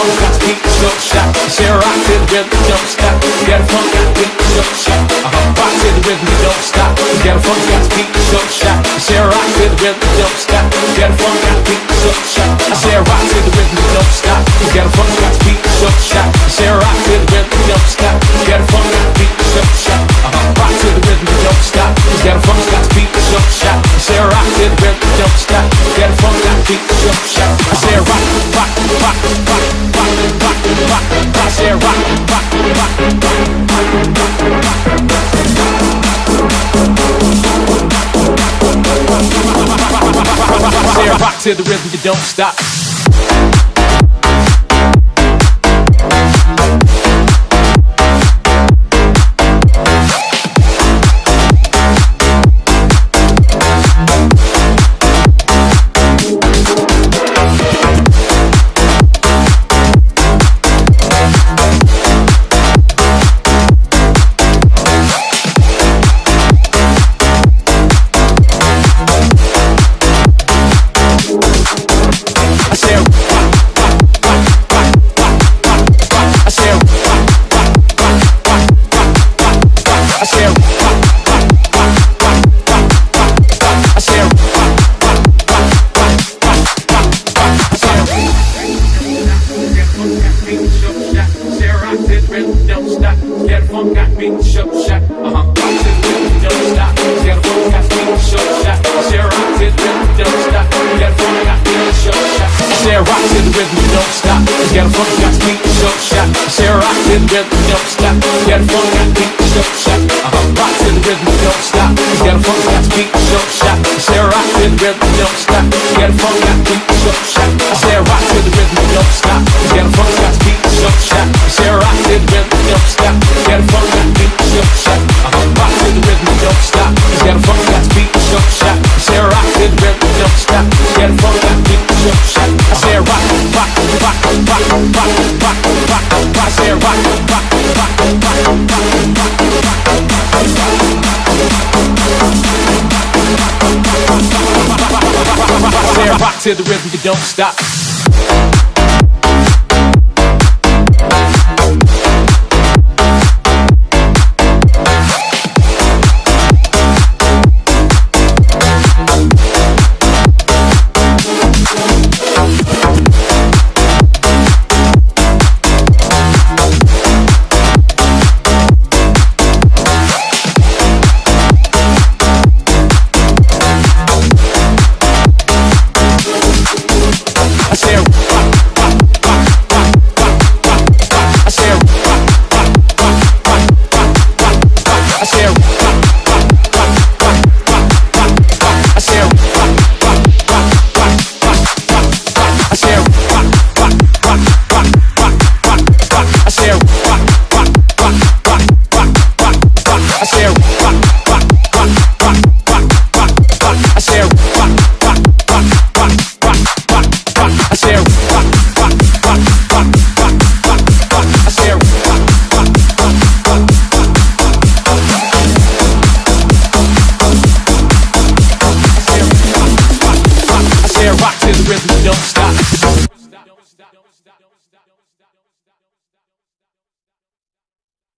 Got to beat, so shot. Say rock to the don't stop. Got a funk, to beat, so shot. Uh-huh, rock to the rhythm, don't stop. Got a funk, to beat, so shot. Say rock to the don't stop. Got a funk, to beat, so shot. Rock, to the rhythm, you don't stop. I rock. I. Uh-huh. Don't stop. Get got rhythm, don't stop. Got me, show shot. Say rock to rhythm, don't stop. Get a funk, got shot. Rock rhythm, don't stop. Got me, show shot. Me, show shot. Say rock to the rhythm, don't stop. Get a funk, got me, show shot. Say rock to the rhythm, don't stop. Get a funk, got me, show shot. Say rock to the rhythm you don't stop.